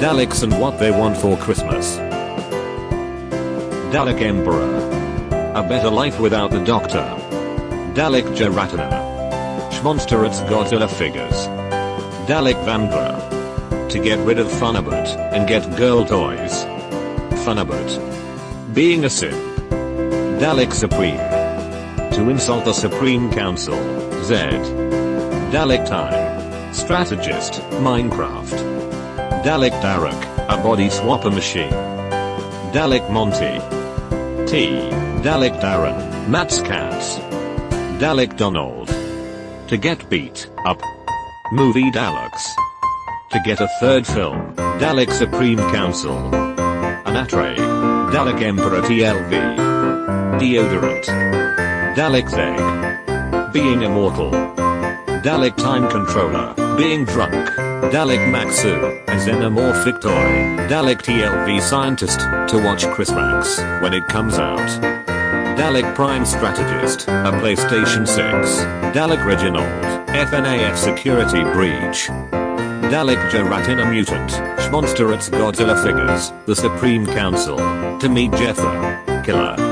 Daleks and what they want for Christmas. Dalek Emperor. A better life without the Doctor. Dalek Geratina. S.H. MonsterArts Godzilla figures. Dalek Vampire. To get rid of Funabut and get girl toys. Funabut. Being a Sith. Dalek Supreme. To insult the Supreme Council, Z. Dalek Time. Strategist, Minecraft. Dalek Daruk, a body swapper machine. Dalek Monty. T. Dalek Darren, Matt's cats. Dalek Donald. To get beat up. Movie Daleks. To get a third film, Dalek Supreme Council. Anatre. Dalek Emperor TLV. Deodorant. Dalek's egg. Being immortal. Dalek Time Controller, being drunk. Dalek Maxu, a xenomorphic toy. Dalek TLV Scientist, to watch Chris Max when it comes out. Dalek Prime Strategist, a PlayStation 6. Dalek Reginald, FNAF Security Breach. Dalek Geratina Mutant, S.H. MonsterArts Godzilla Figures, the Supreme Council. To meet Jethro, Killer.